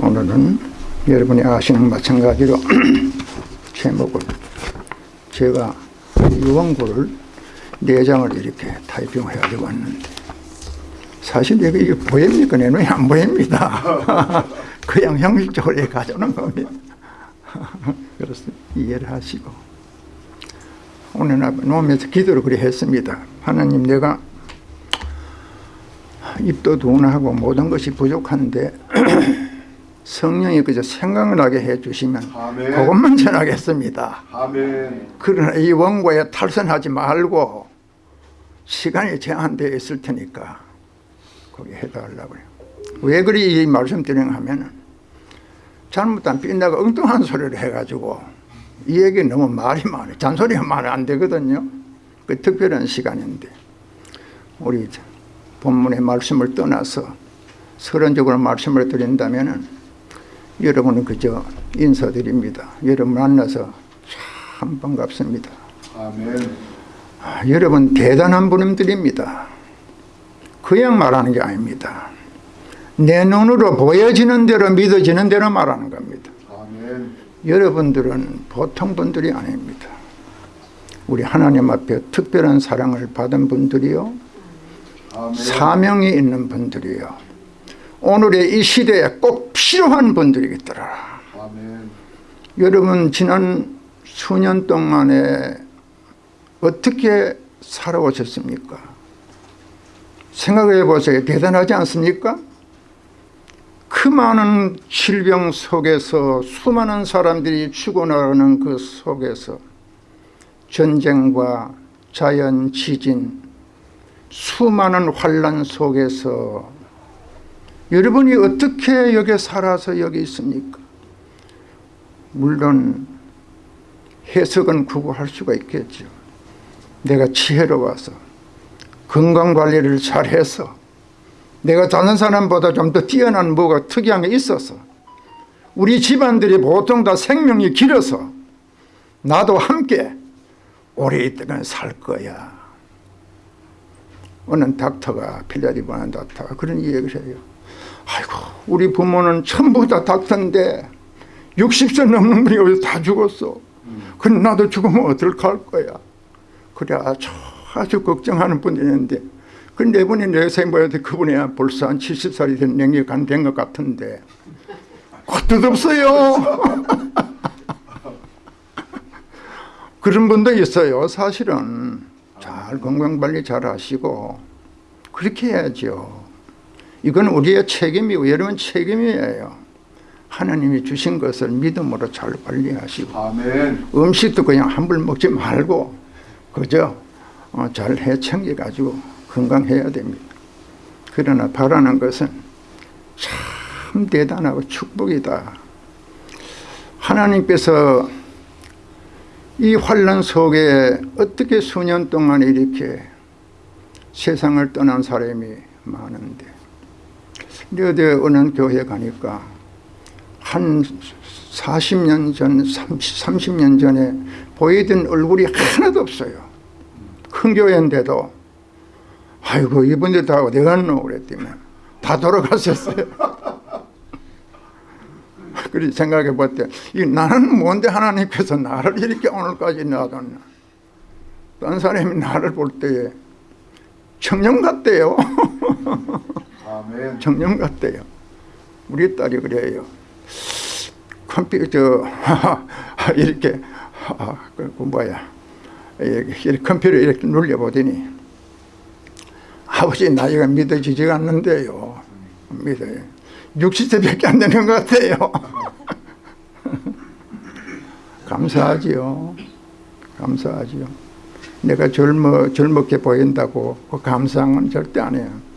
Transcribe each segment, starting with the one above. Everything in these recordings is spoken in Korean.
오늘은 여러분이 아시는 마찬가지로 제목을 제가 유언구를 네 장을 이렇게 타이핑해 가지고 왔는데 사실 이게 보입니까? 내 눈에 안 보입니다. 그냥 형식적으로 가져오는 겁니다. 그래서 이해를 하시고 오늘 놓으면서 기도를 그리 했습니다. 하나님 내가 입도 둔하고 모든 것이 부족한데 성령이 그저 생각을 하게 해주시면 아멘. 그것만 전하겠습니다. 아멘. 그러나 이 원고에 탈선하지 말고 시간이 제한되어 있을 테니까 거기 해달라고요. 왜 그리 이 말씀 드리냐 하면은 잘못한 삐나가 엉뚱한 소리를 해가지고 이 얘기 너무 말이 많아요. 잔소리가 말이 안 되거든요. 그 특별한 시간인데 우리 본문의 말씀을 떠나서 서론적으로 말씀을 드린다면은 여러분은 그저 인사드립니다. 여러분 만나서 참 반갑습니다. 아멘. 아, 여러분 대단한 분들입니다. 그냥 말하는 게 아닙니다. 내 눈으로 보여지는 대로 믿어지는 대로 말하는 겁니다. 아멘. 여러분들은 보통 분들이 아닙니다. 우리 하나님 앞에 특별한 사랑을 받은 분들이요. 아멘. 사명이 있는 분들이요. 오늘의 이 시대에 꼭 필요한 분들이겠더라. 아멘. 여러분 지난 수년 동안에 어떻게 살아오셨습니까? 생각해 보세요. 대단하지 않습니까? 그 많은 질병 속에서 수많은 사람들이 죽어나가는 그 속에서 전쟁과 자연 지진 수많은 환란 속에서 여러분이 어떻게 여기 살아서 여기 있습니까? 물론 해석은 구구할 수가 있겠죠. 내가 지혜로워서 건강관리를 잘해서 내가 다른 사람보다 좀 더 뛰어난 뭐가 특이한 게 있어서 우리 집안들이 보통 다 생명이 길어서 나도 함께 있다가 살 거야. 어느 닥터가 필라디보는 닥터가 그런 얘기를 해요. 아이고 우리 부모는 전부 다 닥터인데 60세 넘는 분이 여기 다 죽었어. 그럼 나도 죽으면 어떨할 거야. 그래 아주, 아주 걱정하는 분이 있는데 근데 이분이 내 생각에 그분이 벌써 한 70살이 된 냉이 간된 것 같은데 그것도 없어요. 그런 분도 있어요. 사실은 잘 건강관리 잘 하시고 그렇게 해야죠. 이건 우리의 책임이고 여러분 책임이에요. 하나님이 주신 것을 믿음으로 잘 관리하시고 아멘. 음식도 그냥 함부로 먹지 말고 그저 어, 잘 해챙겨 가지고 건강해야 됩니다. 그러나 바라는 것은 참 대단하고 축복이다. 하나님께서 이 환란 속에 어떻게 수년 동안 이렇게 세상을 떠난 사람이 많은데 어디 어느 교회 가니까 한 40년 전, 30, 년 전에 보이던 얼굴이 하나도 없어요. 큰 교회인데도 아이고 이분들 다 어디 갔노 그랬더니 다 돌아가셨어요. 그리 생각해 볼때 나는 뭔데 하나님께서 나를 이렇게 오늘까지 놔뒀나. 딴 사람이 나를 볼 때에 청년 같대요. 청년 같대요. 우리 딸이 그래요. 컴퓨터 이렇게 그 뭐야 이렇게 컴퓨터 이렇게 눌려보더니 아버지 나이가 믿어지지가 않는데요. 믿어요. 60세밖에 안 되는 것 같아요. 감사하지요. 감사하지요. 내가 젊어, 젊게 보인다고 그 감상은 절대 안 해요.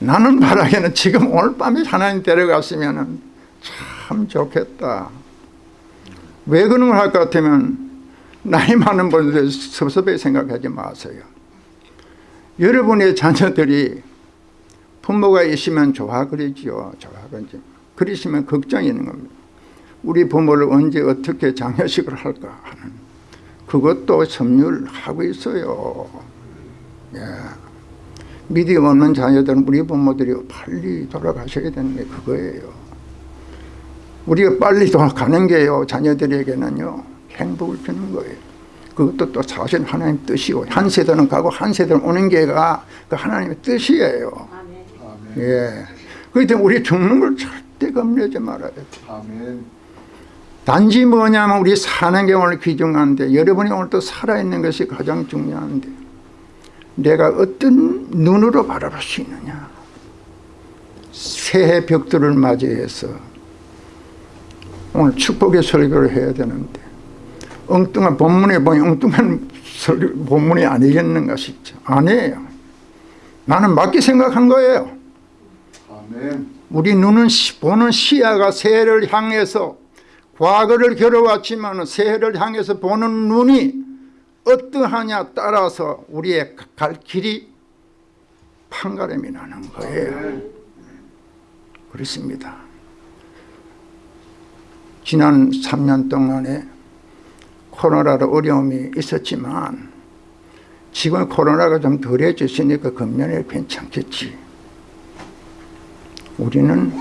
나는 바라기는 지금 오늘 밤에 하나님 데려갔으면 참 좋겠다. 왜 그런 걸 할 것 같으면 나이 많은 분들 섭섭하게 생각하지 마세요. 여러분의 자녀들이 부모가 있으면 좋아 그러지요. 좋아 그러지. 그러시면 걱정이 있는 겁니다. 우리 부모를 언제 어떻게 장례식을 할까 하는 그것도 점유하고 있어요. 예. 믿음 없는 자녀들은 우리 부모들이 빨리 돌아가셔야 되는 게 그거예요. 우리가 빨리 가는 게요 자녀들에게는요 행복을 주는 거예요 그것도 또 사실 하나님 뜻이고 한 세대는 가고 한 세대는 오는 게가 그 하나님의 뜻이에요 아멘. 예. 그렇기 때문에 우리 죽는 걸 절대 겁내지 말아야 돼 아멘. 단지 뭐냐면 우리 사는 게 오늘 귀중한데 여러분이 오늘 또 살아있는 것이 가장 중요한데 내가 어떤 눈으로 바라볼 수 있느냐. 새해 벽들을 맞이해서 오늘 축복의 설교를 해야 되는데 엉뚱한 본문에 보니 엉뚱한 설교, 본문이 아니겠는가 싶죠. 아니에요. 나는 맞게 생각한 거예요. 아멘. 우리 눈은 시- 보는 시야가 새해를 향해서 과거를 겨뤄왔지만 새해를 향해서 보는 눈이 어떠하냐 따라서 우리의 갈 길이 판가름이 나는 거예요. 그렇습니다. 지난 3년 동안에 코로나로 어려움이 있었지만 지금 코로나가 좀 덜해졌으니까 금년에 괜찮겠지. 우리는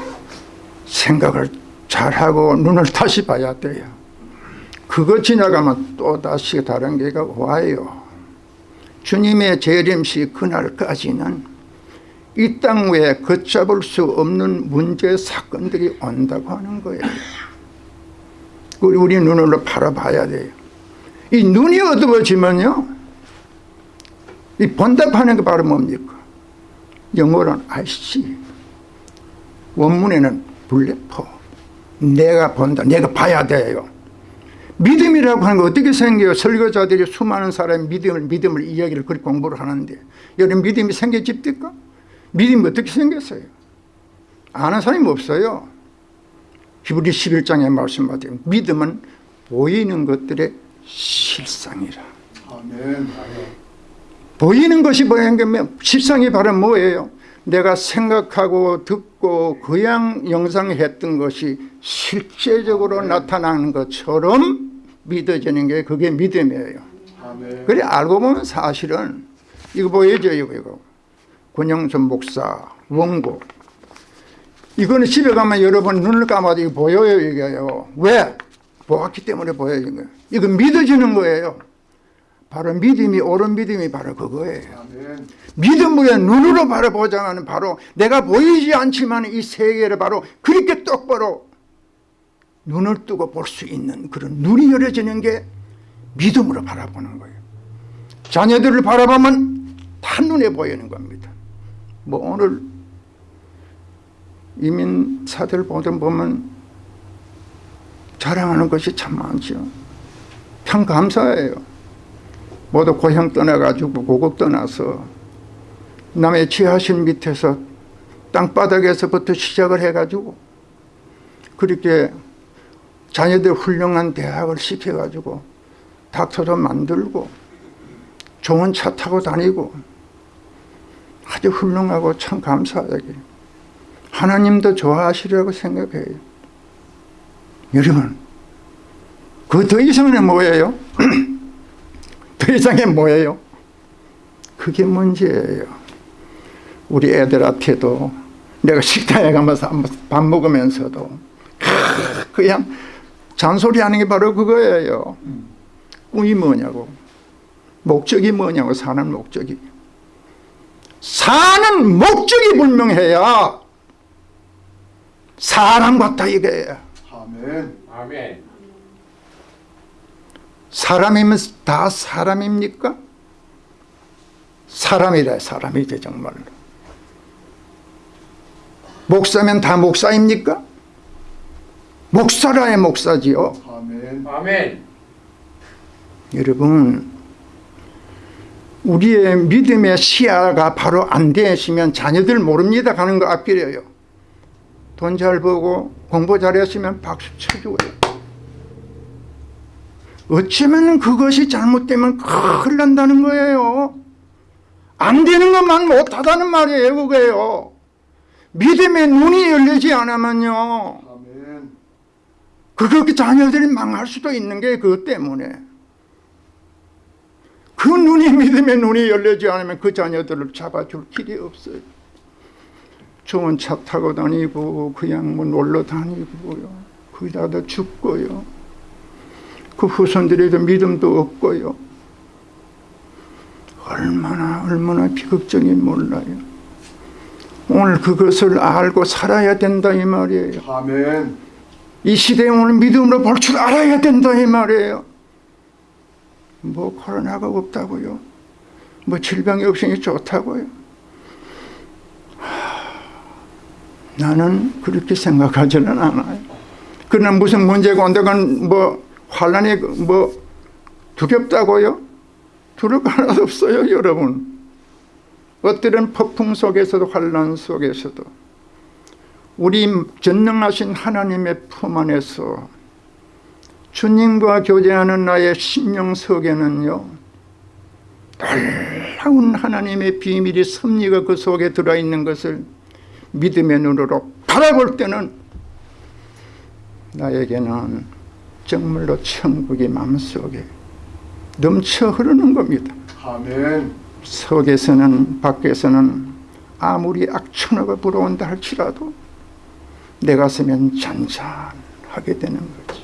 생각을 잘하고 눈을 다시 봐야 돼요 그거 지나가면 또 다시 다른 게가 와요. 주님의 재림시 그날까지는 이땅 위에 걷잡을 수 없는 문제 사건들이 온다고 하는 거예요. 우리, 우리 눈으로 바라봐야 돼요. 이 눈이 어두워지면요 이 번답하는 게 바로 뭡니까? 영어로는 아이씨 원문에는 불레포 내가 본다. 내가 봐야 돼요 믿음이라고 하는 거 어떻게 생겨요? 설교자들이 수많은 사람이 믿음을 믿음을 이야기를 그렇게 공부를 하는데. 여러분 믿음이 생겨집니까? 믿음이 어떻게 생겼어요? 아는 사람이 없어요. 히브리 11장에 말씀하듯 믿음은 보이는 것들의 실상이라. 아멘. 보이는 것이 게 실상이 바로 뭐예요? 내가 생각하고 듣고 그냥 영상했던 것이 실제적으로 나타나는 것처럼 믿어지는 게 그게 믿음이에요. 아멘. 그래 알고 보면 사실은 이거 보여줘요 이거 이거 권영선 목사 원고 이거는 집에 가면 여러분 눈을 감아도 이거 보여요 이게요 왜? 보았기 때문에 보여요 이거 이거 믿어지는 거예요 바로 믿음이 옳은 믿음이 바로 그거예요 아멘. 믿음으로 눈으로 바라보자면 바로 내가 보이지 않지만 이 세계를 바로 그렇게 똑바로 눈을 뜨고 볼 수 있는 그런 눈이 열어지는 게 믿음으로 바라보는 거예요. 자녀들을 바라보면 한눈에 보이는 겁니다. 뭐 오늘 이민사들 보던 보면 자랑하는 것이 참 많죠. 참 감사해요. 모두 고향 떠나가지고 고국 떠나서 남의 지하실 밑에서 땅바닥에서부터 시작을 해가지고 그렇게 자녀들 훌륭한 대학을 시켜가지고 닥터도 만들고 좋은 차 타고 다니고 아주 훌륭하고 참 감사하게 하나님도 좋아하시려고 생각해요 여러분 그 더 이상은 뭐예요? 더 이상이 뭐예요? 그게 문제예요 우리 애들한테도 내가 식당에 가면서 밥 먹으면서도 그냥 잔소리하는 게 바로 그거예요 꿈이 뭐냐고 목적이 뭐냐고 사는 목적이 사는 목적이 분명해야 사람 같다 이거예요 아멘. 아멘. 사람이면 다 사람입니까? 사람이라 사람이죠 정말로 목사면 다 목사입니까? 목사라야 목사지요 아멘. 아멘. 여러분 우리의 믿음의 시야가 바로 안 되시면 자녀들 모릅니다 가는 거 앞길이에요 돈 잘 벌고 공부 잘했으면 박수 쳐주고요 어쩌면 그것이 잘못되면 큰일 난다는 거예요 안 되는 것만 못하다는 말이에요 그거예요 믿음의 눈이 열리지 않으면요. 그렇게 자녀들이 망할 수도 있는 게 그것 때문에 그 눈이 믿음의 눈이 열리지 않으면 그 자녀들을 잡아줄 길이 없어요 좋은 차 타고 다니고 그냥 뭐 놀러 다니고요 거기다 다 죽고요. 그 후손들에도 믿음도 없고요. 얼마나 얼마나 비극적인 몰라요. 오늘 그것을 알고 살아야 된다 이 말이에요. 아멘. 이 시대에 오늘 믿음으로 볼 줄 알아야 된다 이 말이에요. 뭐 코로나가 없다고요. 뭐 질병이 없으니 좋다고요. 하, 나는 그렇게 생각하지는 않아요. 그러나 무슨 문제가 온다건 뭐 환란이 뭐 두렵다고요? 두려울 거 하나도 없어요 여러분. 엎드린 폭풍 속에서도 환란 속에서도 우리 전능하신 하나님의 품 안에서 주님과 교제하는 나의 심령 속에는요 놀라운 하나님의 비밀이 섭리가 그 속에 들어있는 것을 믿음의 눈으로 바라볼 때는 나에게는 정말로 천국이 마음속에 넘쳐 흐르는 겁니다 아멘. 속에서는 밖에서는 아무리 악천후가 불어온다 할지라도 내 가슴엔 잔잔하게 되는 거지.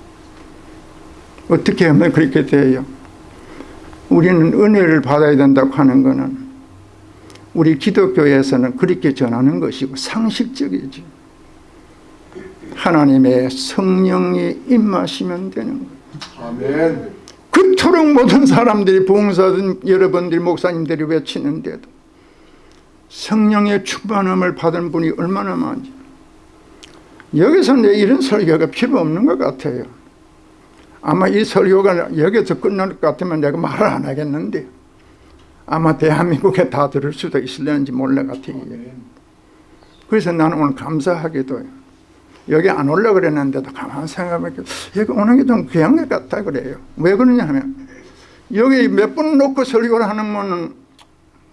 어떻게 하면 그렇게 돼요? 우리는 은혜를 받아야 된다고 하는 것은 우리 기독교에서는 그렇게 전하는 것이고 상식적이지. 하나님의 성령이 임하시면 되는 거예요. 아멘. 그토록 모든 사람들이 봉사든 여러분들 목사님들이 외치는데도 성령의 충만함을 받은 분이 얼마나 많지 여기서 내 이런 설교가 필요 없는 것 같아요. 아마 이 설교가 여기서 끝날 것 같으면 내가 말을 안 하겠는데 아마 대한민국에 다 들을 수도 있을는지 몰라 같아요. 그래서 나는 오늘 감사하게도 여기 안 올라 그랬는데도 가만 생각해보니까 여기 오는 게 좀 귀한 것 같다 그래요. 왜 그러냐 하면 여기 몇 분 놓고 설교를 하는 분은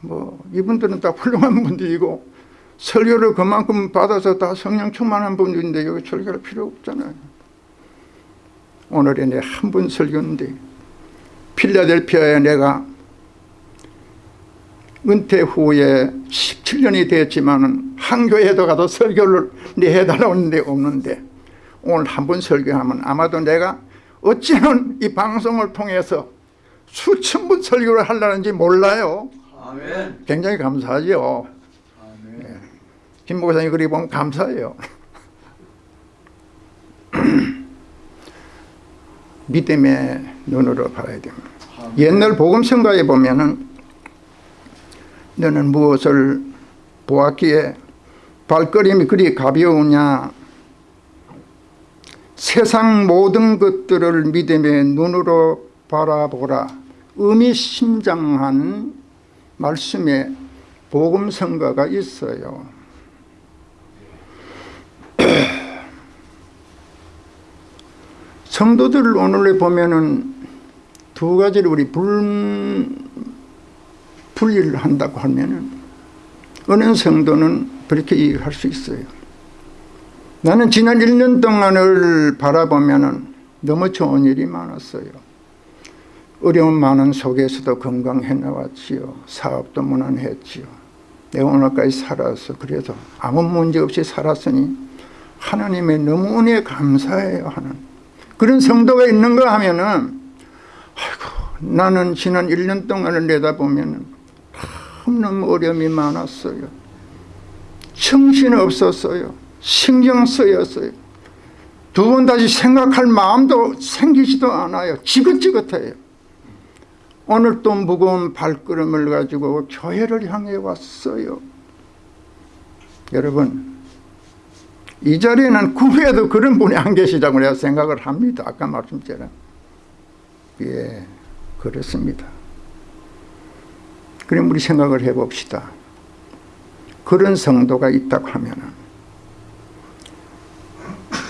뭐 이분들은 다 훌륭한 분들이고 설교를 그만큼 받아서 다 성령 충만한 분들인데 여기 설교할 필요 없잖아요. 오늘이 내한분 설교인데 필라델피아에 내가 은퇴 후에 17년이 됐지만 한 교회에도 가도 설교를 내 해달라는 데 없는데 오늘 한 번 설교하면 아마도 내가 어찌는 이 방송을 통해서 수천 분 설교를 하려는지 몰라요. 아멘. 굉장히 감사하죠. 김 목사님 그리 보면 감사해요. 믿음의 눈으로 봐야 됩니다. 아멘. 옛날 복음성가에 보면은 너는 무엇을 보았기에 발걸음이 그리 가벼우냐 세상 모든 것들을 믿음의 눈으로 바라보라 의미심장한 말씀에 복음성가가 있어요 성도들을 오늘에 보면은 두 가지를 우리 불, 분리를 한다고 하면은 어느 성도는 그렇게 이해할 수 있어요. 나는 지난 1년 동안을 바라보면은 너무 좋은 일이 많았어요. 어려움 많은 속에서도 건강해 나왔지요. 사업도 무난했지요. 내가 오늘까지 살아서 그래도 아무 문제 없이 살았으니 하나님의 너무 은혜 감사해요 하는 그런 성도가 있는가 하면은 아이고 나는 지난 1년 동안을 내다보면은 너무 어려움이 많았어요. 정신 없었어요. 신경 쓰였어요. 두 번 다시 생각할 마음도 생기지도 않아요. 지긋지긋해요. 오늘 또 무거운 발걸음을 가지고 교회를 향해 왔어요. 여러분 이 자리에는 그 후에도 그런 분이 안 계시다고 내가 생각을 합니다. 아까 말씀처럼. 예, 그렇습니다. 그럼 우리 생각을 해봅시다. 그런 성도가 있다고 하면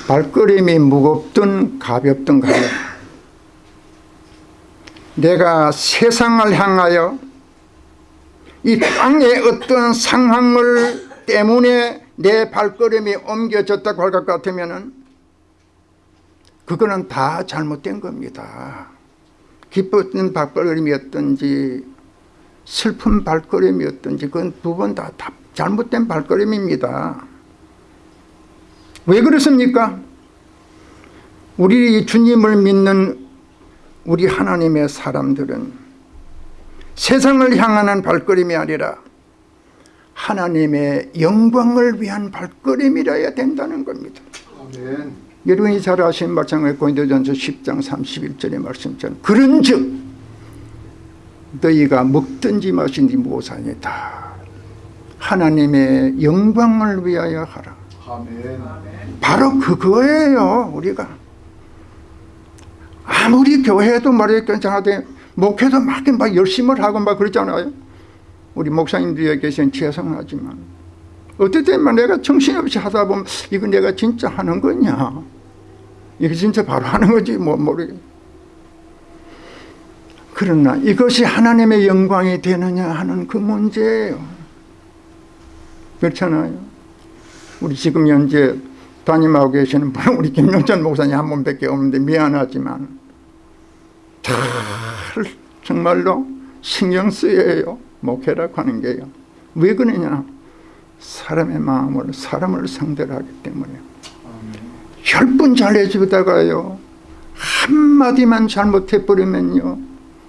발걸음이 무겁든 가볍든 간에 내가 세상을 향하여 이 땅의 어떤 상황을 때문에 내 발걸음이 옮겨졌다고 할 것 같으면 그거는 다 잘못된 겁니다. 기뻤던 발걸음이었든지 슬픈 발걸음이었든지 그건 두 번 다 잘못된 발걸음입니다. 왜 그렇습니까? 우리 주님을 믿는 우리 하나님의 사람들은 세상을 향하는 발걸음이 아니라 하나님의 영광을 위한 발걸음이라야 된다는 겁니다. 아멘. 여러분이 잘 아시는 말씀에 고린도전서 10장 31절의 말씀처럼 그런 즉 너희가 먹든지 마신지 무엇하니 다 하나님의 영광을 위하여 하라. 아멘. 바로 그거예요 우리가 아무리 교회도 말이야 괜찮아도 목회도 막, 막 열심을 하고 막 그러잖아요 우리 목사님들이 계신 죄송하지만 때만 내가 정신없이 하다 보면 이거 내가 진짜 하는 거냐? 이게 진짜 바로 하는 거지 뭐 모르겠 그러나 이것이 하나님의 영광이 되느냐 하는 그 문제예요. 그렇잖아요. 우리 지금 현재 담임하고 계시는 분은 우리 김영천 목사님 한 분밖에 없는데 미안하지만 잘 정말로 신경 쓰여요 목회라고 하는 게요. 왜 그러냐? 사람의 마음을 사람을 상대로 하기 때문에. 열 번 잘해주다가요 한마디만 잘못해버리면요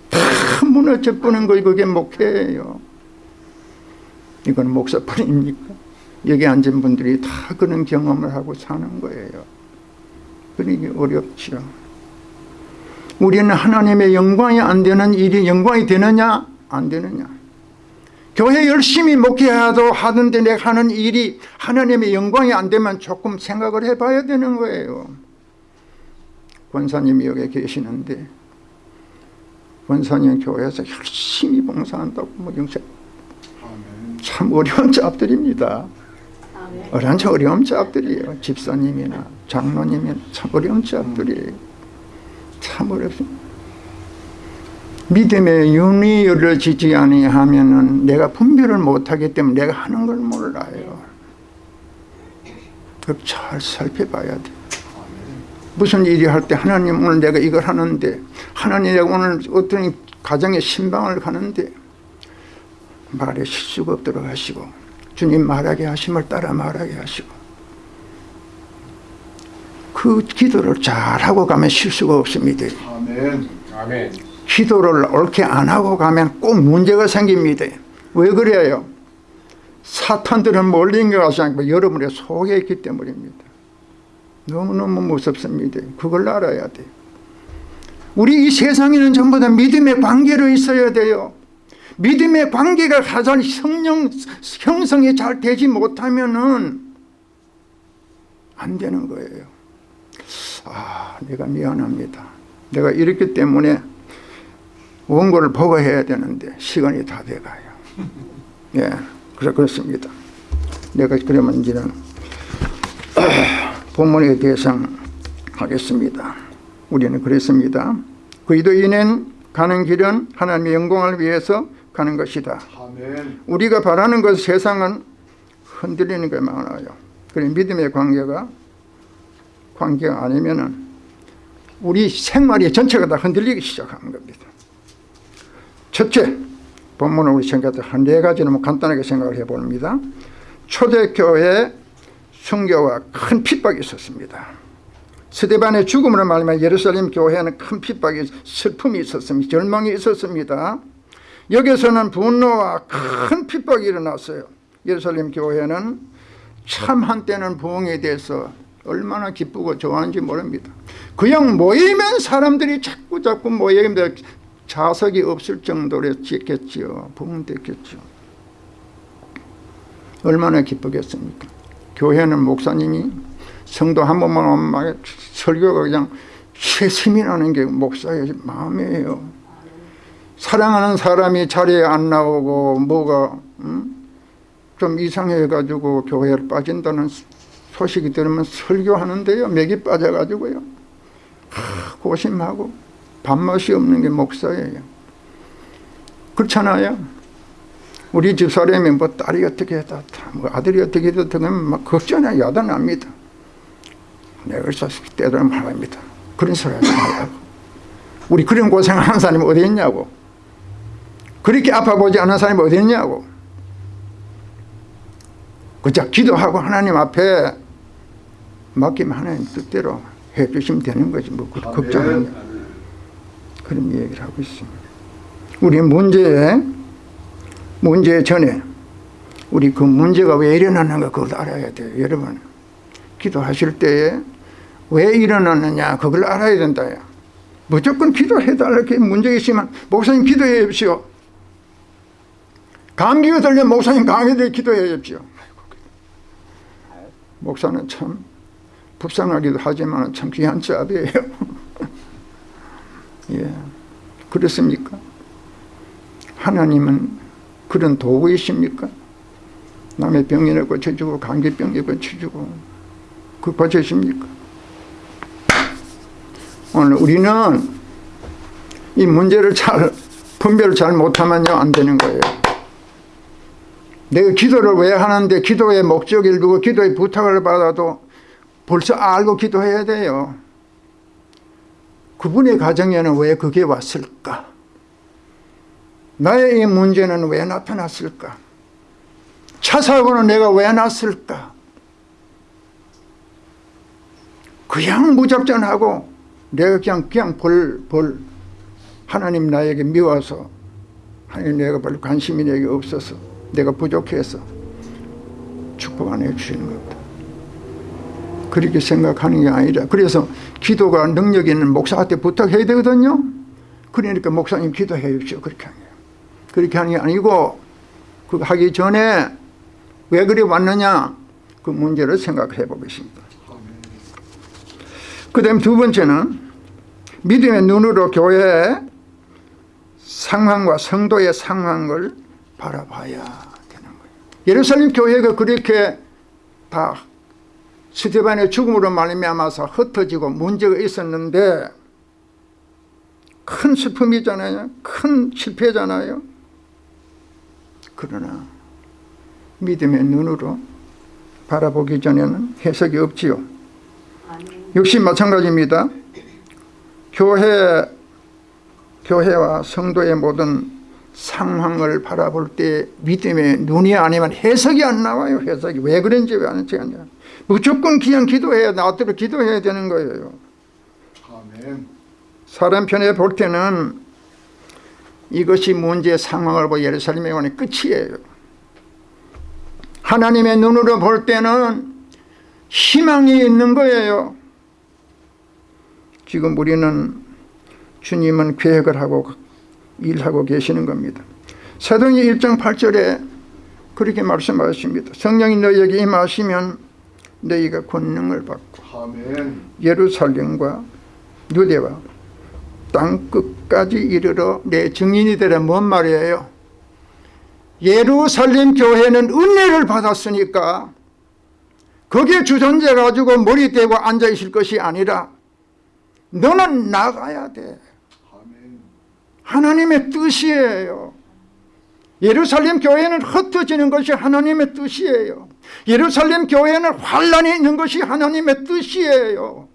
다 무너져버리는 거 그게 목회예요. 이건 목사뿐입니까? 여기 앉은 분들이 다 그런 경험을 하고 사는 거예요. 그러기 어렵죠. 우리는 하나님의 영광이 안 되는 일이 영광이 되느냐? 안 되느냐 교회 열심히 목회하도 하던데 내가 하는 일이 하나님의 영광이 안 되면 조금 생각을 해봐야 되는 거예요. 권사님이 여기 계시는데 권사님 교회에서 열심히 봉사한다고 뭐 영생 참 어려운 잡들입니다. 어려운 참 어려운 잡들이에요. 집사님이나 장로님이나 참 어려운 잡들이에요. 참 어렵습니다 믿음의 윤리를 지지 아니하면은 내가 분별을 못하기 때문에 내가 하는 걸 몰라요. 잘 살펴봐야 돼. 무슨 일이 할 때 하나님 오늘 내가 이걸 하는데 하나님 내가 오늘 어떤 가정에 신방을 가는데 말에 실수가 없도록 하시고 주님 말하게 하심을 따라 말하게 하시고 그 기도를 잘하고 가면 실수가 없습니다. 아멘. 아멘. 기도를 옳게 안 하고 가면 꼭 문제가 생깁니다. 왜 그래요? 사탄들은 것 같지 않고 여러분의 속에 있기 때문입니다. 너무너무 무섭습니다. 그걸 알아야 돼요. 우리 이 세상에는 전부 다 믿음의 관계로 있어야 돼요. 믿음의 관계가 가장 성령 형성이 잘 되지 못하면은 안 되는 거예요. 아, 내가 미안합니다. 내가 이렇기 때문에 원고를 보고해야 되는데 시간이 다 돼가요. 예, 그래 그렇습니다. 내가 그러면 이제는 본문에 대상 하겠습니다. 우리는 그랬습니다. 그리도인은 가는 길은 하나님의 영광을 위해서 가는 것이다. 아멘. 우리가 바라는 것 세상은 흔들리는 게 많아요. 그래 믿음의 관계가 관계가 아니면은 우리 생활이 전체가 다 흔들리기 시작하는 겁니다. 첫째, 본문을 우리 생각할 한네 가지는 간단하게 생각을 해봅니다. 초대교회 순교와 큰 핍박이 있었습니다. 스데반의 죽음으로 말하면 예루살렘 교회는 큰 핍박이 슬픔이 있었습니다. 절망이 있었습니다. 여기서는 분노와 큰 핍박이 일어났어요. 예루살렘 교회는 참 한때는 부흥에 대해서 얼마나 기쁘고 좋아하는지 모릅니다. 그냥 모이면 사람들이 자꾸 자꾸 모이면 자석이 없을 정도로 짓겠지요. 부흥됐겠죠. 얼마나 기쁘겠습니까? 교회는 목사님이 성도 한 번만 오면 막 설교가 그냥 최심이 나는 게 목사의 마음이에요. 사랑하는 사람이 자리에 안 나오고 뭐가 음? 좀 이상해가지고 교회를 빠진다는 소식이 들으면 설교하는데요. 맥이 빠져가지고요. 하, 고심하고 밥맛이 없는 게 목사예요. 그렇잖아요. 우리 집사람이 뭐 딸이 어떻게 했다, 뭐 아들이 어떻게 했다, 막 걱정이 야단납니다. 내가 그래서 때도는 말합니다. 그런 소리 하지 말라고. 우리 그런 고생하는 사람이 어디 있냐고. 그렇게 아파보지 않은 사람이 어디 있냐고. 그저 기도하고 하나님 앞에 맡기면 하나님 뜻대로 해주시면 되는 거지 뭐 그- 아멘. 걱정하냐 그런 얘기를 하고 있습니다. 우리 문제에 문제 전에 우리 그 문제가 왜 일어나는가 그걸 알아야 돼요. 여러분 기도하실 때에 왜 일어나느냐 그걸 알아야 된다요. 무조건 기도해달라고 문제 있으면 목사님 기도해 주십시오. 감기가 들면 목사님 감기들 기도해 주십시오. 목사는 참 불쌍하기도 하지만 참 귀한 잡이에요. 예, 그렇습니까? 하나님은 그런 도구이십니까? 남의 병이나 고쳐주고 감기병이 고쳐주고 그 고쳐십니까? 오늘 우리는 이 문제를 잘 분별을 잘 못하면요 안 되는 거예요. 내가 기도를 왜 하는데 기도의 목적을 두고 기도의 부탁을 받아도 벌써 알고 기도해야 돼요. 그분의 가정에는 왜 그게 왔을까? 나의 이 문제는 왜 나타났을까? 차 사고는 내가 왜 났을까? 그냥 무작정하고 내가 그냥 그냥 벌, 벌 하나님 나에게 미워서 하나님 내가 별로 관심이 내게 없어서 내가 부족해서 축복 안 해주시는 겁니다. 그렇게 생각하는 게 아니라 그래서 기도가 능력 있는 목사한테 부탁해야 되거든요. 그러니까 목사님 기도해 주십시오. 그렇게 하는 거예요. 그렇게 하는 게 아니고 그거 하기 전에 왜 그리 왔느냐 그 문제를 생각해 보겠습니다. 그 다음 두 번째는 믿음의 눈으로 교회의 상황과 성도의 상황을 바라봐야 되는 거예요. 예루살렘 교회가 그렇게 다 스테반의 죽음으로 말미암아서 흩어지고 문제가 있었는데 큰 슬픔이잖아요. 큰 실패잖아요. 그러나 믿음의 눈으로 바라보기 전에는 해석이 없지요. 역시 마찬가지입니다. 교회, 교회와 성도의 모든 상황을 바라볼 때 믿음의 눈이 아니면 해석이 안 나와요. 해석이 왜 그런지 왜 아는지 아냐. 무조건 그냥 기도해야 나대로 기도해야 되는 거예요. 아멘. 사람 편에 볼 때는 이것이 문제의 상황을 보고 예루살렘에 오는 끝이에요. 하나님의 눈으로 볼 때는 희망이 있는 거예요. 지금 우리는 주님은 계획을 하고 일하고 계시는 겁니다. 사도행 1장 8절에 그렇게 말씀하십니다. 성령이 너희에게 임하시면 너희가 권능을 받고 아멘. 예루살렘과 유대와 땅 끝까지 이르러 내 증인이 되라 뭔 말이에요? 예루살렘 교회는 은혜를 받았으니까 거기에 주전자 가지고 머리 대고 앉아 있을 것이 아니라 너는 나가야 돼. 아멘. 하나님의 뜻이에요. 예루살렘 교회는 흩어지는 것이 하나님의 뜻이에요. 예루살렘 교회는 환란이 있는 것이 하나님의 뜻이에요.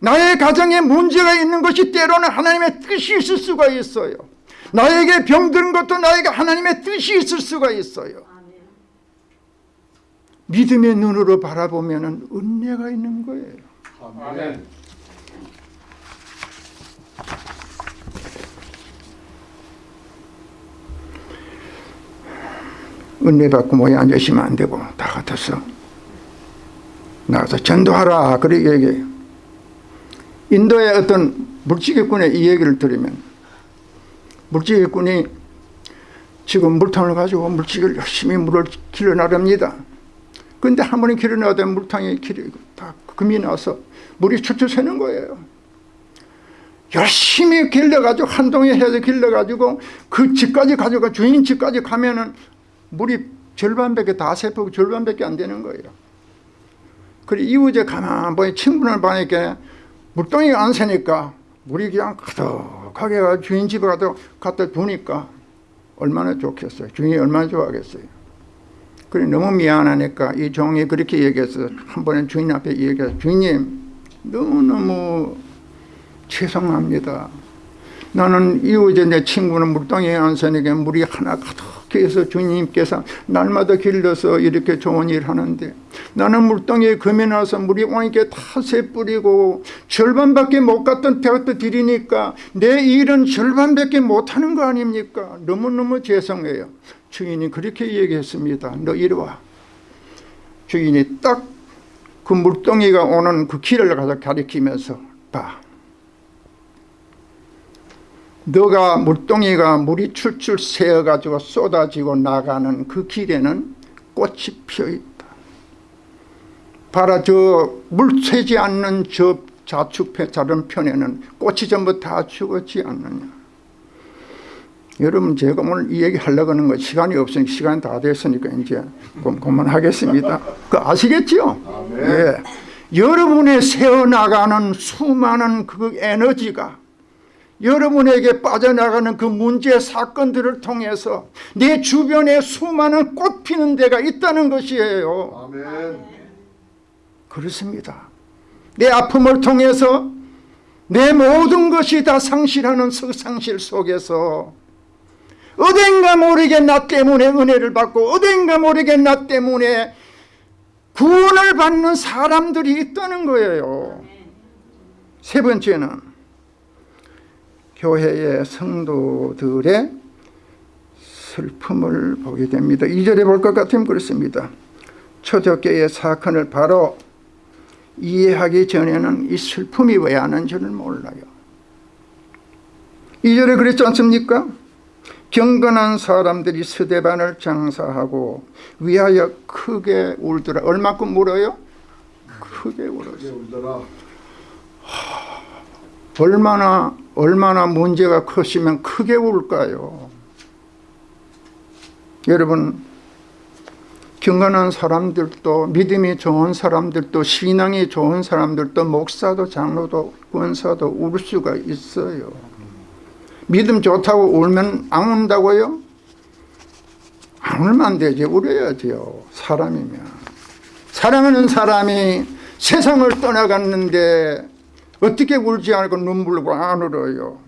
나의 가정에 문제가 있는 것이 때로는 하나님의 뜻이 있을 수가 있어요. 나에게 병든 것도 나에게 하나님의 뜻이 있을 수가 있어요. 믿음의 눈으로 바라보면 은혜가 있는 거예요. 아멘. 은혜 받고 모여 앉으시면 안 되고 다 같아서 나가서 전도하라 그렇게 얘기해요. 인도의 어떤 물지개꾼의 이 얘기를 들으면 물지개꾼이 지금 물통을 가지고 물지개를 열심히 물을 길어 나릅니다. 근데 한 번에 길어 나가다 물통이 길이 다 금이 나서 물이 추추 새는 거예요. 열심히 길러가지고 한동에 해서 길러가지고 그 집까지 가져가 주인 집까지 가면은 물이 절반밖에 다 세포고 절반밖에 안 되는 거예요. 그래 이후제 가만 보니 친구를 보니까 물동이가 안 새니까 물이 그냥 가득하게 가 주인 집에 갖다 두니까 얼마나 좋겠어요. 주인이 얼마나 좋아하겠어요. 그래 너무 미안하니까 이 종이 그렇게 얘기해서 한 번은 주인 앞에 얘기해서 주인님 너무너무 죄송합니다. 나는 이후에 내 친구는 물동에 안서니까 물이 하나 가득해서 주님께서 날마다 길러서 이렇게 좋은 일 하는데 나는 물동에 금이 나서 물이 오니까 다새 뿌리고 절반밖에 못 갔던 배가 들이니까 내 일은 절반밖에 못하는 거 아닙니까? 너무너무 죄송해요. 주인이 그렇게 얘기했습니다. 너 이리 와. 주인이 딱 그 물동이가 오는 그 길을 가서 가리키면서 봐 너가 물동이가 물이 출출 새어가지고 쏟아지고 나가는 그 길에는 꽃이 피어있다. 봐라 저 물 새지 않는 저 좌측편 다른 편에는 꽃이 전부 다 죽었지 않느냐. 여러분 제가 오늘 이 얘기 하려고 하는 거 시간이 없으니까 시간이 다 됐으니까 이제 그- 그만하겠습니다. 그 아시겠죠? 아멘. 예. 여러분의 새어나가는 수많은 그 에너지가 여러분에게 빠져나가는 그 문제 사건들을 통해서 내 주변에 수많은 꽃 피는 데가 있다는 것이에요. 아멘. 그렇습니다. 내 아픔을 통해서 내 모든 것이 다 상실하는 그 상실 속에서 어딘가 모르게 나 때문에 은혜를 받고 어딘가 모르게 나 때문에 구원을 받는 사람들이 있다는 거예요. 세 번째는 교회의 성도들의 슬픔을 보게 됩니다. 2절에 볼 것 같으면 그렇습니다. 초대교회의 사건을 바로 이해하기 전에는 이 슬픔이 왜 하는지를 몰라요. 2절에 그랬지 않습니까? 경건한 사람들이 스데반을 장사하고 위하여 크게 울더라. 얼마큼 울어요? 크게 울었어요. 크게 울더라. 얼마나 얼마나 문제가 크시면 크게 울까요? 여러분 경건한 사람들도 믿음이 좋은 사람들도 신앙이 좋은 사람들도 목사도 장로도 권사도 울 수가 있어요. 믿음 좋다고 울면 안 운다고요? 안 울면 안 되지 울어야죠 사람이면 사랑하는 사람이 세상을 떠나갔는데 어떻게 울지 않고 눈물고 안 울어요?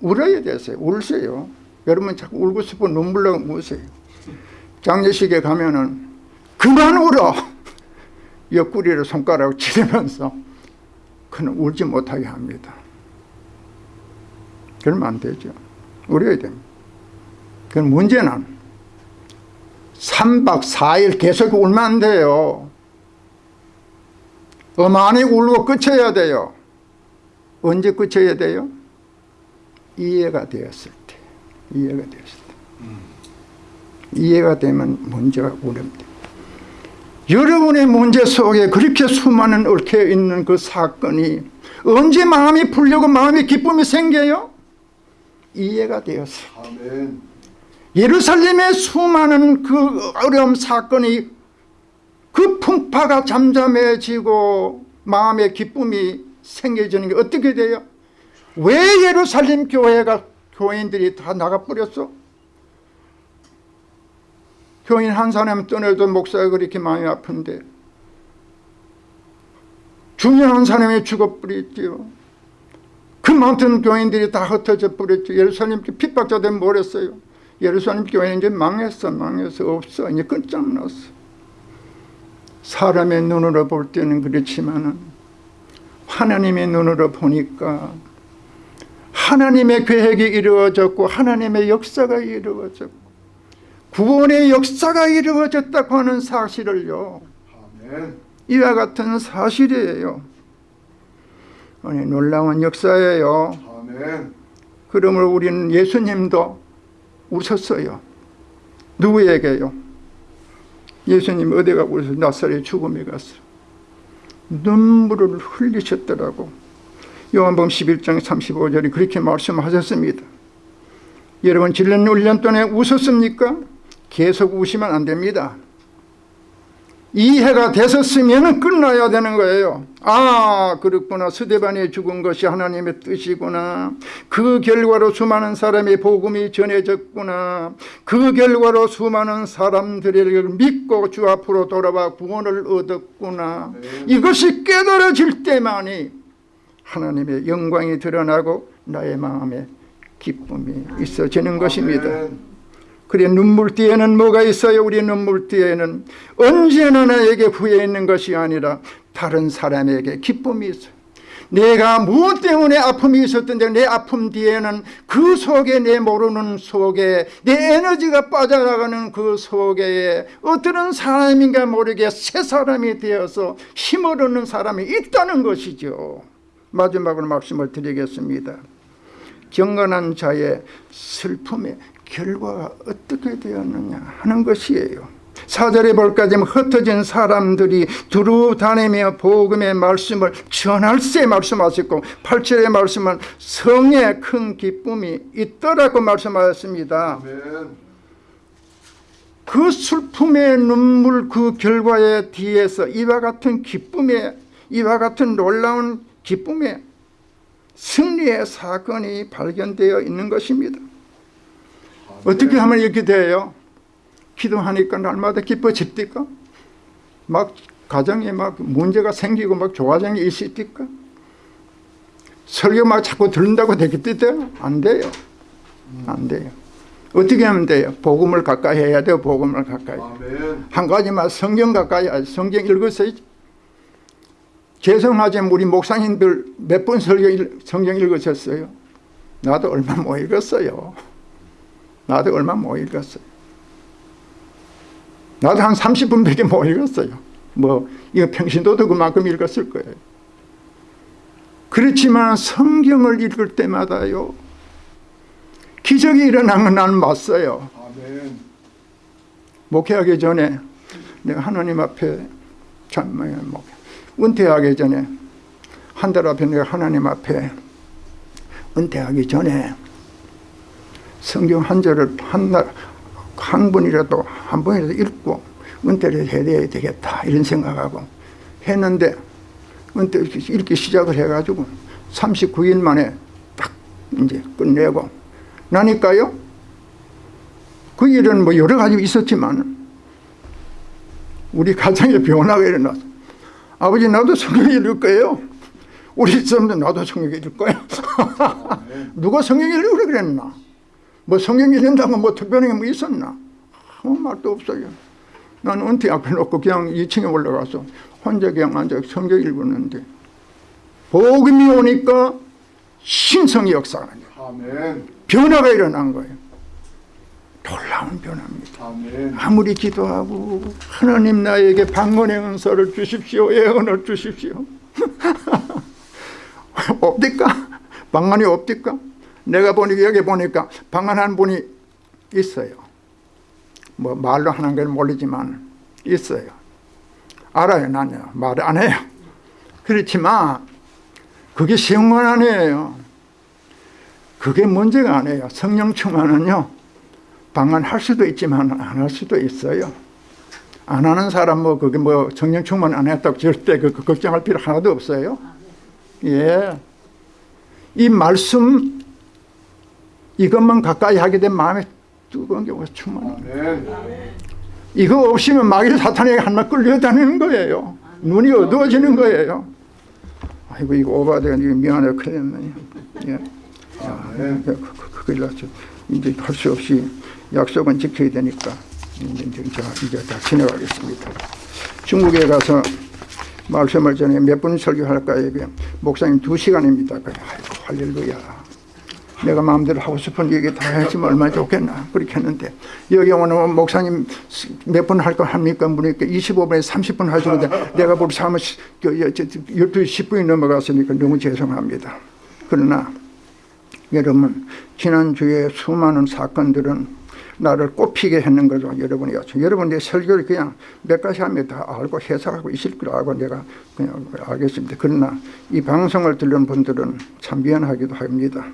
울어야 되세요. 울세요. 여러분 자꾸 울고 싶어 눈물 나고 우세요. 장례식에 가면은 그만 울어. 옆구리를 손가락으로 치면서 그는 울지 못하게 합니다. 그러면 안 되죠. 울어야 됩니다. 그 문제는 3박 4일 계속 울면 안 돼요 어마니 울고 끝쳐야 돼요 언제 끝쳐야 돼요? 이해가 되었을 때 이해가 되었을 때 이해가 되면 문제가 오릅니다 여러분의 문제 속에 그렇게 수많은 얽혀 있는 그 사건이 언제 마음이 풀리고 마음의 기쁨이 생겨요? 이해가 되었어요 아멘. 예루살렘의 수많은 그 어려움 사건이 그 풍파가 잠잠해지고 마음의 기쁨이 생겨지는 게 어떻게 돼요? 왜 예루살렘 교회가 교인들이 다 나가버렸어? 교인 한 사람 떠나도 목사가 그렇게 마음이 아픈데 중요한 사람이 죽어버렸지요. 그 많던 교인들이 다 흩어져 버렸죠. 예루살렘 교 핍박자들 뭐랬어요? 예루살렘 교회는 이제 망했어 망했어 없어 이제 끝장났어. 사람의 눈으로 볼 때는 그렇지만은 하나님의 눈으로 보니까 하나님의 계획이 이루어졌고 하나님의 역사가 이루어졌고 구원의 역사가 이루어졌다고 하는 사실을요 아멘. 이와 같은 사실이에요 아니 놀라운 역사예요 아멘. 그러므로 우리는 예수님도 우셨어요 누구에게요? 예수님 어디 가고 그래서 나사렛 죽음에 갔어 눈물을 흘리셨더라고. 요한복음 11장 35절에 그렇게 말씀하셨습니다. 여러분 질년 1년 동안에 웃었습니까? 계속 우시면 안 됩니다 이해가 됐었으면 끝나야 되는 거예요. 아 그렇구나. 스데반이 죽은 것이 하나님의 뜻이구나. 그 결과로 수많은 사람의 복음이 전해졌구나. 그 결과로 수많은 사람들을 믿고 주 앞으로 돌아와 구원을 얻었구나. 네. 이것이 깨달아질 때만이 하나님의 영광이 드러나고 나의 마음에 기쁨이 있어지는 것입니다. 그래 눈물 뒤에는 뭐가 있어요? 우리 눈물 뒤에는 언제나 나에게 후회 있는 것이 아니라 다른 사람에게 기쁨이 있어요. 내가 무엇 때문에 아픔이 있었던지 내 아픔 뒤에는 그 속에 내 모르는 속에 내 에너지가 빠져나가는 그 속에 어떤 사람인가 모르게 새 사람이 되어서 힘을 얻는 사람이 있다는 것이죠. 마지막으로 말씀을 드리겠습니다. 경건한 자의 슬픔의 결과가 어떻게 되었느냐 하는 것이에요. 사절에 볼까 지금 흩어진 사람들이 두루 다니며 복음의 말씀을 전할세 말씀하셨고 8절의 말씀은 성의 큰 기쁨이 있더라고 말씀하셨습니다. 아멘. 그 슬픔의 눈물 그 결과의 뒤에서 이와 같은 기쁨의 이와 같은 놀라운 기쁨의 승리의 사건이 발견되어 있는 것입니다. 어떻게 하면 이렇게 돼요? 기도하니까 날마다 기뻐집니까? 막 가정에 막 문제가 생기고 막 조화장이 있습니까? 설교 막 자꾸 들은다고 되겠대요? 안 돼요. 안 돼요. 어떻게 하면 돼요? 복음을 가까이 해야 돼요. 복음을 가까이. 아멘. 한 가지만 성경 가까이. 성경 읽으세요. 죄송하지만 우리 목사님들 몇 번 성경 읽으셨어요? 나도 얼마 못 읽었어요. 나도 얼마 못 읽었어요. 나도 한 30분 밖에 못 읽었어요. 뭐 이거 평신도도 그만큼 읽었을 거예요. 그렇지만 성경을 읽을 때마다요. 기적이 일어난 건 나는 봤어요. 아멘. 목회하기 전에 내가 하나님 앞에 참 뭐, 목회 은퇴하기 전에 한 달 앞에 내가 하나님 앞에 은퇴하기 전에 성경 한 절을 한 날 한 번이라도 한 번이라도 읽고 은퇴를 해야 되겠다 이런 생각하고 했는데 은퇴 읽기 시작을 해가지고 39일 만에 딱 이제 끝내고 나니까요 그 일은 뭐 여러 가지 있었지만 우리 가정에 변화가 일어났어. 아버지 나도 성경 읽을 거예요. 우리 집사람도 나도 성경 읽을 거야. 누가 성경 읽으라 그랬나? 뭐 성경 읽는다고 뭐 특별한 게 뭐 있었나? 아무 말도 없어요. 나는 은퇴 앞에 놓고 그냥 2층에 올라가서 혼자 그냥 앉아 성경 읽었는데 복음이 오니까 신성의 역사가. 아멘. 변화가 일어난 거예요. 놀라운 변화입니다. 아멘. 아무리 기도하고 하나님 나에게 방언의 은사를 주십시오 예언을 주십시오 없디까? 방언이 없디까? 내가 보니까 여기 보니까 방언 한 분이 있어요 뭐 말로 하는 건 모르지만 있어요 알아요 나는 말안 해요 그렇지만 그게 쉬운 건 아니에요 그게 문제가 아니에요 성령 충만은요 방언할 수도 있지만 안 할 수도 있어요. 안 하는 사람 뭐 그게 뭐 성령 충만 안 했다고 절대 그, 그 걱정할 필요 하나도 없어요. 예. 이 말씀 이것만 가까이 하게 되면 마음에 뜨거운 경우가. 아멘. 이거 없이면 마귀 사탄에게 한마 끌려다니는 거예요. 눈이 어두워지는 거예요. 아이고 이거 오바돼가 미안해 큰일 났네. 예. 그, 그, 큰일 났죠. 이제 할 수 없이 약속은 지켜야 되니까 이제, 이제, 이제 다 지나가겠습니다. 중국에 가서 말씀을 전에 몇 분 설교할까 이게 목사님 두 시간입니다. 아이고 할렐루야. 내가 마음대로 하고 싶은 얘기 다 했으면 얼마나 좋겠나. 그렇게 했는데. 여기 오는 목사님 몇 분 할 거 합니까? 물으니까 25분에 30분 하시는데 내가 벌써 하면 12시 10분이 넘어갔으니까 너무 죄송합니다. 그러나 여러분 지난주에 수많은 사건들은 나를 꼽히게 했는 거죠 여러분이었죠 여러분 내 설교를 그냥 몇 가지 하면 다 알고 해석하고 있을 걸 알고 내가 그냥 알겠습니다. 그러나 이 방송을 들은 분들은 참 미안하기도 합니다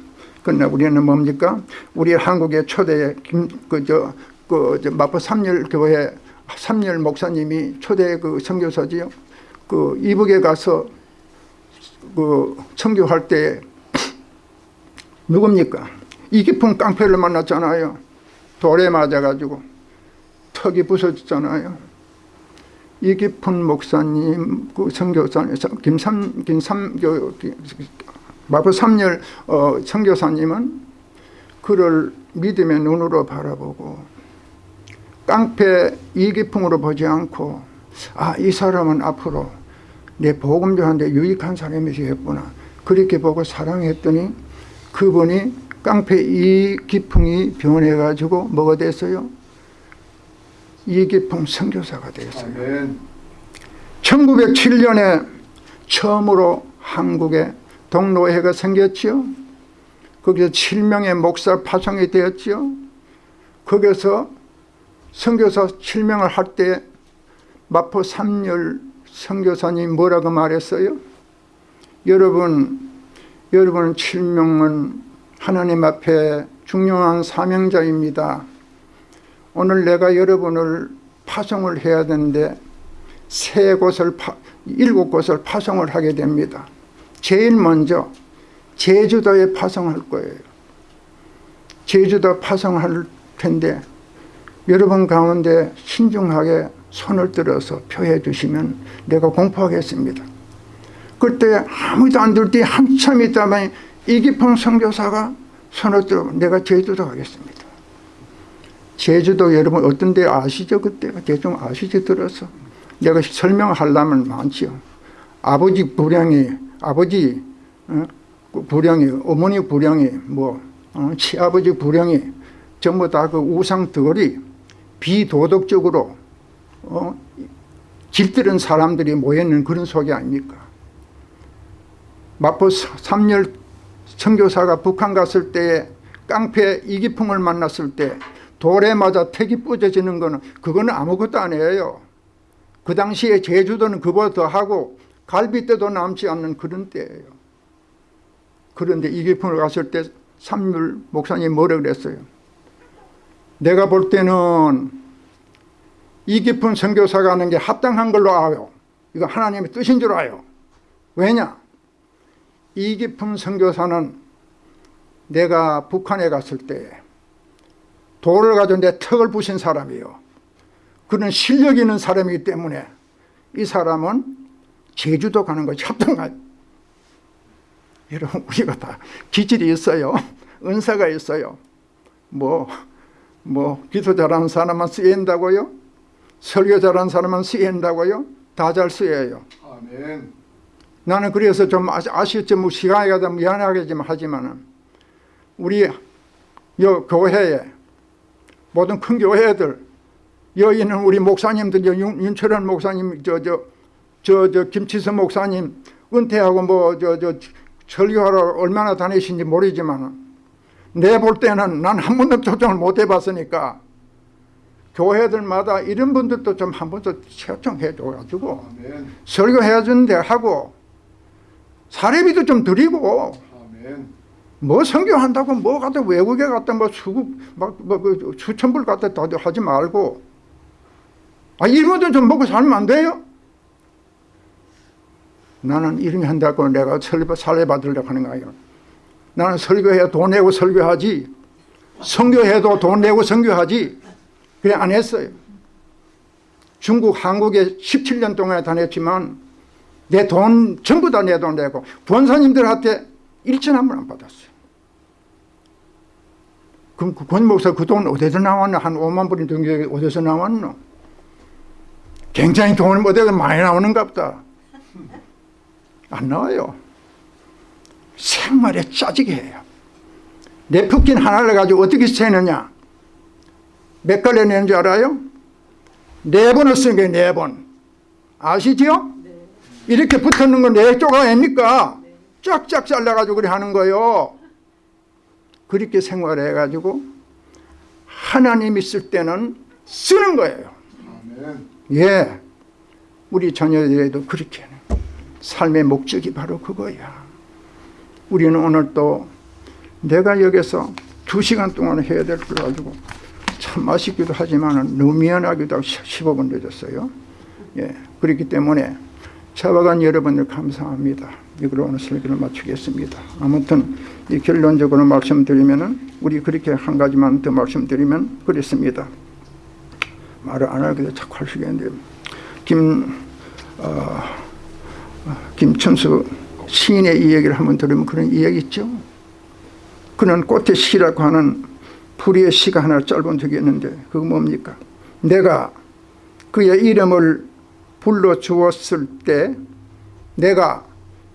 그러나 우리는 뭡니까 우리 한국의 초대 김그저 그, 저 마포 삼열 교회 삼열 목사님이 초대 그 선교사지요 그 이북에 가서 그 선교할 때 누굽니까? 이 깊은 깡패를 만났잖아요. 돌에 맞아가지고 턱이 부서졌잖아요. 이 깊은 목사님, 그 선교사님, 김삼, 김삼, 그, 마포 3열 어, 선교사님은 그를 믿음의 눈으로 바라보고 깡패 이기풍으로 보지 않고 아 이 사람은 앞으로 내 복음 전하는데 유익한 사람이시겠구나 그렇게 보고 사랑했더니 그분이 깡패 이기풍이 변해가지고 뭐가 됐어요? 이기풍 선교사가 됐어요. 아멘. 1907년에 처음으로 한국에 동로회가 생겼지요. 거기서 7명의 목사 파송이 되었지요. 거기서 선교사 7명을 할 때 마포 삼열 선교사님 뭐라고 말했어요? 여러분, 여러분 7명은 하나님 앞에 중요한 사명자입니다. 오늘 내가 여러분을 파송을 해야 되는데 세 곳을 파, 일곱 곳을 파송을 하게 됩니다. 제일 먼저 제주도에 파송할 거예요. 제주도 파송할 텐데 여러분 가운데 신중하게 손을 들어서 표해 주시면 내가 공포하겠습니다. 그때 아무도 안 들 때 한참 있다만 이기풍 선교사가 손을 들어 내가 제주도 가겠습니다. 제주도 여러분 어떤 데 아시죠? 그때 대충 아시죠? 들어서 내가 설명하려면 많지요. 아버지 불량이 아버지 어? 그 불량이 어머니 불량이 뭐 어? 시아버지 불량이 전부 다 그 우상들이 비도덕적으로 어? 길들은 사람들이 모여있는 그런 속이 아닙니까? 마포 3열 선교사가 북한 갔을 때 깡패 이기풍을 만났을 때 돌에 맞아 택이 부서지는 거는 그거는 아무것도 아니에요. 그 당시에 제주도는 그보다 더 하고 갈비뼈도 남지 않는 그런 때예요. 그런데 이기풍을 갔을 때 삼률 목사님 뭐라 그랬어요? 내가 볼 때는 이기풍 선교사가 하는 게 합당한 걸로 아요. 이거 하나님의 뜻인 줄 아요. 왜냐? 이기풍 선교사는 내가 북한에 갔을 때 돌을 가지고 내 턱을 부신 사람이요. 그는 실력 있는 사람이기 때문에 이 사람은 제주도 가는 것이 합당한 여러분 우리가 다 기질이 있어요. 은사가 있어요. 뭐, 뭐 기도 잘하는 사람만 쓰인다고요? 설교 잘하는 사람만 쓰인다고요? 다 잘 쓰여요. 아멘. 나는 그래서 좀 아쉽지 뭐 시간이 가다 미안하겠지만 하지만은 우리 여 교회에 모든 큰 교회들 여기 있는 우리 목사님들 저 윤- 윤철원 목사님 저 저 저 저 김치선 목사님 은퇴하고 뭐 저 저 설교하러 얼마나 다니신지 모르지만은 내볼 때는 난 한 번도 초청을 못 해봤으니까 교회들마다 이런 분들도 좀 한번더 초청해 줘가지고 아멘. 설교해 주는데 하고 사례비도 좀 드리고 아멘. 뭐 선교한다고 뭐 갖다 외국에 갔다 뭐 수국 막뭐 수천 불 갖다 다 하지 말고 아 이런 것도 좀 먹고 살면 안 돼요? 나는 게 한다고 내가 설교 살례 받으려고 하는 거야. 나는 설교해야 돈 내고 설교하지 선교해도 돈 내고 선교하지 그래 안 했어요. 중국 한국에 17년 동안 다녔지만 내 돈 전부 다 내 돈 내고 권사님들한테 일천 한 번 안 받았어요. 그럼 그권 목사 그 돈 어디서 나왔나? 한 5만 불이 등록이 어디서 나왔노? 굉장히 돈이 어디서 많이 나오는가 보다. 안 나와요. 생활에 짜지게 해요. 내 푸킨 하나를 가지고 어떻게 세느냐? 몇 갈래 내는 줄 알아요? 네 번을 쓴게네 번. 아시지요? 이렇게 붙었는 건네 조각 아닙니까? 쫙쫙 잘라가지고 그래 하는 거요. 그렇게 생활해가지고 하나님 있을 때는 쓰는 거예요. 아멘. 예. 우리 자녀들에도 그렇게 하는 삶의 목적이 바로 그거야. 우리는 오늘 또 내가 여기서 두 시간 동안 해야 될 걸 가지고 참 아쉽기도 하지만 너무 미안하기도 하고 15분 늦었어요. 예. 그렇기 때문에 차박한 여러분들 감사합니다. 이걸로 오늘 설교를 마치겠습니다. 아무튼 이 결론적으로 말씀드리면은 우리 그렇게 한 가지만 더 말씀드리면 그렇습니다. 말을 안 하기도 자꾸 하시겠는데 김 어, 김천수 시인의 이야기를 한번 들으면 그런 이야기 있죠. 그는 꽃의 시라고 하는 불의의 시가 하나 짧은 적이 있는데 그거 뭡니까? 내가 그의 이름을 불러 주었을 때 내가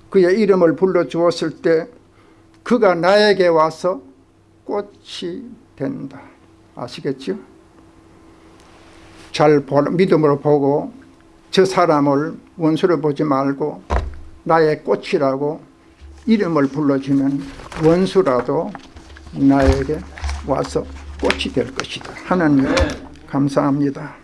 그의 이름을 불러 주었을 때 그가 나에게 와서 꽃이 된다. 아시겠죠? 잘 보, 믿음으로 보고 저 사람을 원수로 보지 말고 나의 꽃이라고 이름을 불러주면 원수라도 나에게 와서 꽃이 될 것이다. 하나님 감사합니다.